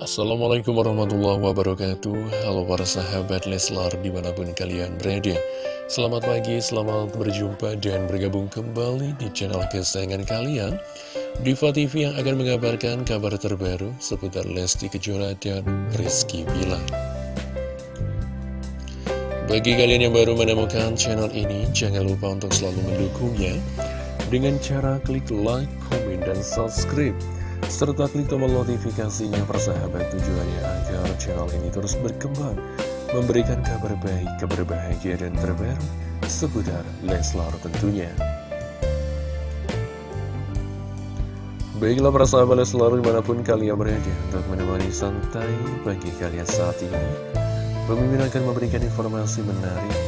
Assalamualaikum warahmatullahi wabarakatuh. Halo para sahabat Leslar di mana pun kalian berada. Selamat pagi, selamat berjumpa dan bergabung kembali di channel kesayangan kalian. Diva TV yang akan mengabarkan kabar terbaru seputar Lesti Kejora dan Rizky Bilar. Bagi kalian yang baru menemukan channel ini, jangan lupa untuk selalu mendukungnya Dengan cara klik like, komen, dan subscribe serta klik tombol notifikasinya persahabat tujuannya agar channel ini terus berkembang memberikan kabar baik, kabar bahagia dan terbaru seputar Leslar tentunya. Baiklah persahabat Leslar di mana pun kalian berada untuk menemani santai bagi kalian saat ini Pemimpin akan memberikan informasi menarik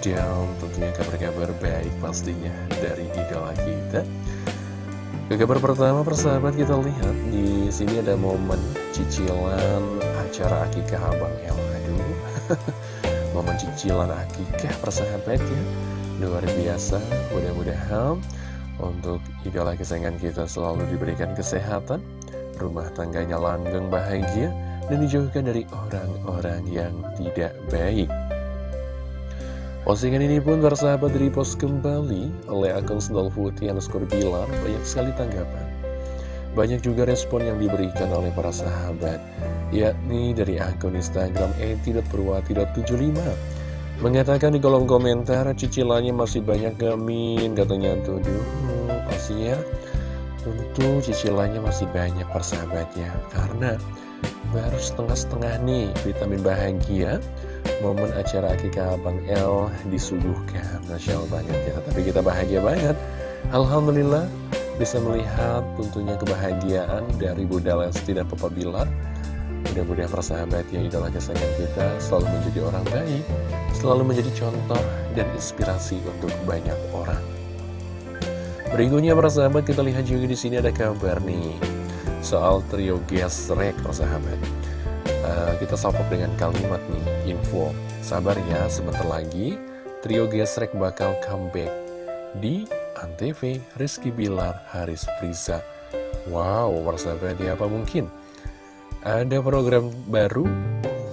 dan tentunya kabar-kabar baik pastinya dari idola kita ke kabar pertama persahabat kita lihat di sini ada momen cicilan acara akikah Abang El. Aduh, momen cicilan akikah persahabat ya. Luar biasa, mudah-mudahan untuk idola kesayangan kita selalu diberikan kesehatan, rumah tangganya langgeng bahagia, dan dijauhkan dari orang-orang yang tidak baik. Postingan ini pun bersahabat repost kembali oleh akun Sendal Putih underscore Bilar. Banyak sekali tanggapan. Banyak juga respon yang diberikan oleh para sahabat, yakni dari akun Instagram eti.perwati.75 mengatakan di kolom komentar cicilannya masih banyak gamin katanya tuh dulu pastinya tentu cicilannya masih banyak persahabatnya. Karena baru setengah-setengah nih vitamin bahagia momen acara akikah Abang L disuguhkan. Masya Allah banget ya Tapi kita bahagia banget. Alhamdulillah bisa melihat tentunya kebahagiaan dari Bunda Lesti dan Papa Bilar. Mudah-mudahan persahabat yang idola kesayangan kita selalu menjadi orang baik Selalu menjadi contoh dan inspirasi untuk banyak orang Berikutnya persahabat kita lihat juga di sini ada kabar nih Soal trio gesrek persahabat uh, kita salpok dengan kalimat nih, info. Sabar ya, sebentar lagi trio gesrek bakal comeback di Antv Rizky Bilar, Haris Priza. Wow, persahabat ya apa mungkin? Ada program baru,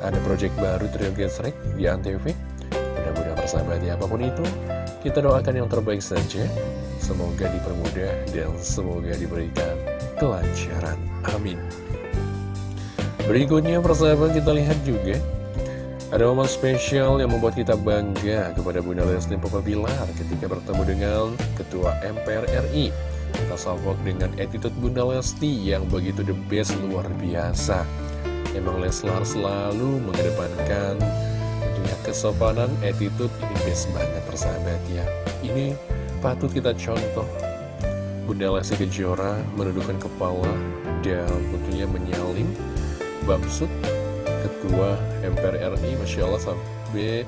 ada project baru trio gesrek di Antv. Mudah-mudahan persahabat ya apa pun itu, kita doakan yang terbaik saja. Semoga dipermudah dan semoga diberikan kelancaran. Amin. Berikutnya persahabat kita lihat juga Ada momen spesial yang membuat kita bangga kepada Bunda Lesti Papa Bilar Ketika bertemu dengan Ketua MPR RI Kita salvok dengan attitude Bunda Lesti yang begitu the best luar biasa Emang Leslar selalu mengedepankan tentunya kesopanan, attitude ini best banget persahabat ya Ini patut kita contoh. Bunda Lesti Kejora menundukkan kepala dan tentunya menyalin Bamsud Ketua MPR RI Masya Allah sampai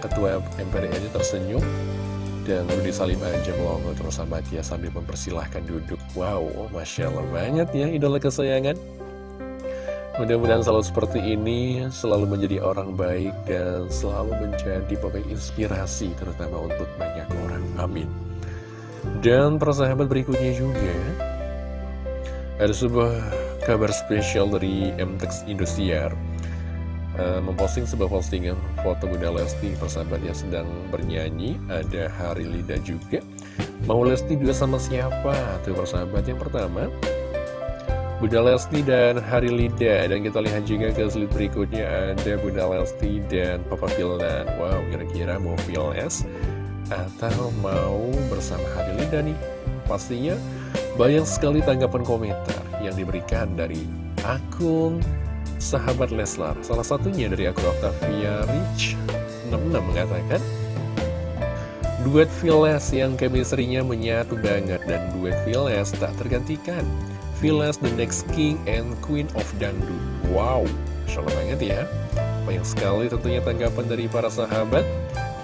Ketua MPR RI tersenyum. Dan Rudi Salim aja melongo terus sama dia sambil mempersilahkan duduk. Wow, Masya Allah banget ya idola kesayangan Mudah-mudahan selalu seperti ini Selalu menjadi orang baik Dan selalu menjadi pemain inspirasi Terutama untuk banyak orang. Amin. Dan persahabat berikutnya juga Ada sebuah kabar spesial dari MTX Indosiar. Uh, memposting sebuah postingan foto Bunda Lesti persahabatnya sedang bernyanyi. Ada Hari Lida juga. Mau Lesti dua sama siapa? Tuh persahabat yang pertama Bunda Lesti dan Hari Lida dan kita lihat juga ke slide berikutnya. Ada Bunda Lesti dan Papa Vildan wow kira-kira mau VLS atau mau bersama Hari Lida nih? Pastinya banyak sekali tanggapan komentar yang diberikan dari akun sahabat Leslar. Salah satunya dari akun Octavia Rich. 66 mengatakan, Duet Viles yang chemistry-nya menyatu banget dan duet Viles tak tergantikan. Viles the next king and queen of dangdut. Wow, salah banget ya. Banyak sekali tentunya tanggapan dari para sahabat.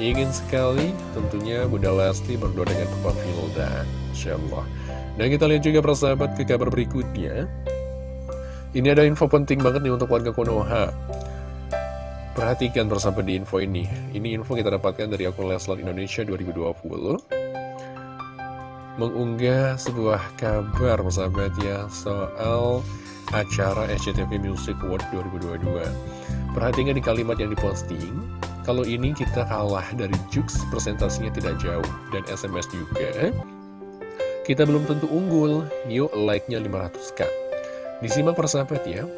Ingin sekali tentunya Bunda Lesti berdua dengan Papa Vilda. Insya Allah. Dan kita lihat juga persahabat ke kabar berikutnya Ini ada info penting banget nih untuk warga Konoha Perhatikan persahabat di info ini Ini info kita dapatkan dari akun Leslar Indonesia 2020 Mengunggah sebuah kabar persahabat ya Soal acara SCTV Music Award 2022. Perhatikan di kalimat yang diposting, kalau ini kita kalah dari Jux, presentasinya tidak jauh. Dan SMS juga, kita belum tentu unggul, yuk like-nya 500k. Disimak persahabat ya,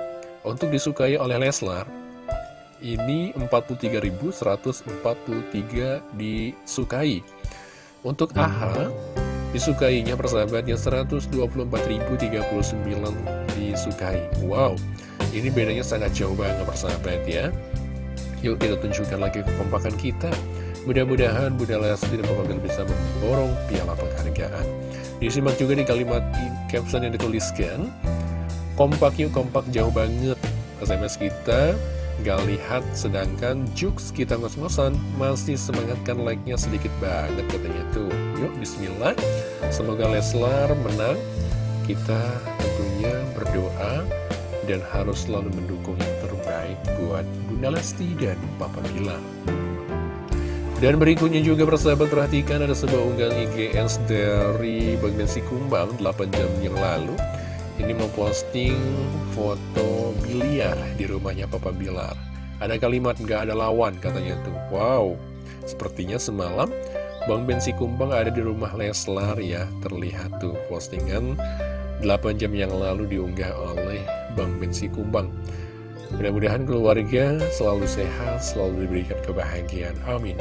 untuk disukai oleh Leslar, ini 43.143 disukai. Untuk AHA, disukainya persahabatnya 124.039 disukai. Wow, ini bedanya sangat jauh banget persahabat ya. Yuk kita tunjukkan lagi kekompakan kita. Mudah-mudahan Bunda Lesti dan Papa bisa memborong piala penghargaan. Disimak juga di kalimat caption yang dituliskan Kompak yuk kompak jauh banget SMS kita gak lihat sedangkan Jux kita ngos-ngosan masih semangatkan like-nya sedikit banget katanya tuh yuk bismillah semoga Leslar menang. Kita tentunya berdoa dan harus selalu mendukung yang terbaik buat Bunda Lesti dan Papa Bilar dan berikutnya juga persahabat perhatikan ada sebuah unggahan IGS dari Bang Bensi Kumbang 8 jam yang lalu. Ini memposting foto biliar di rumahnya Papa Bilar Ada kalimat gak ada lawan katanya tuh. Wow, sepertinya semalam Bang Bensi Kumbang ada di rumah Leslar ya Terlihat tuh postingan 8 jam yang lalu diunggah oleh Bang Bensi Kumbang Mudah-mudahan keluarga selalu sehat, selalu diberikan kebahagiaan. Amin.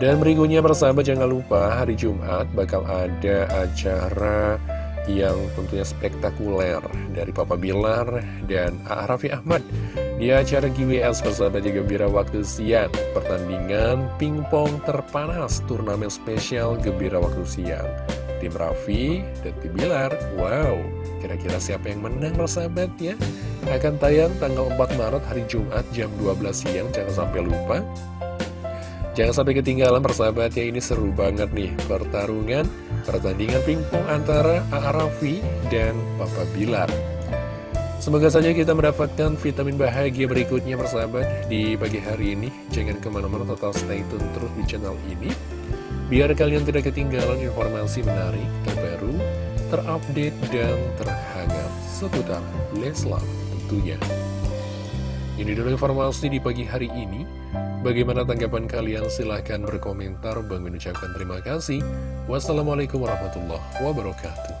Dan berikutnya persahabat jangan lupa hari Jumat bakal ada acara yang tentunya spektakuler dari Papa Bilar dan A. Raffi Ahmad di acara GWS persahabat juga gembira waktu siang pertandingan pingpong terpanas turnamen spesial gembira waktu siang tim Raffi dan tim Bilar wow kira-kira siapa yang menang persahabat ya akan tayang tanggal 4 Maret hari Jumat jam 12 siang, jangan sampai lupa. Jangan sampai ketinggalan persahabat ya, ini seru banget nih pertarungan, pertandingan pingpong antara Arafi dan Papa Bilar. Semoga saja kita mendapatkan vitamin bahagia berikutnya persahabat di pagi hari ini. Jangan ke mana-mana total stay tune terus di channel ini. Biar kalian tidak ketinggalan informasi menarik, terbaru, terupdate, dan terhangat seputar Leslar tentunya. Ini dulu informasi di pagi hari ini. Bagaimana tanggapan kalian? Silahkan berkomentar. Bang mengucapkan terima kasih. Wassalamualaikum warahmatullahi wabarakatuh.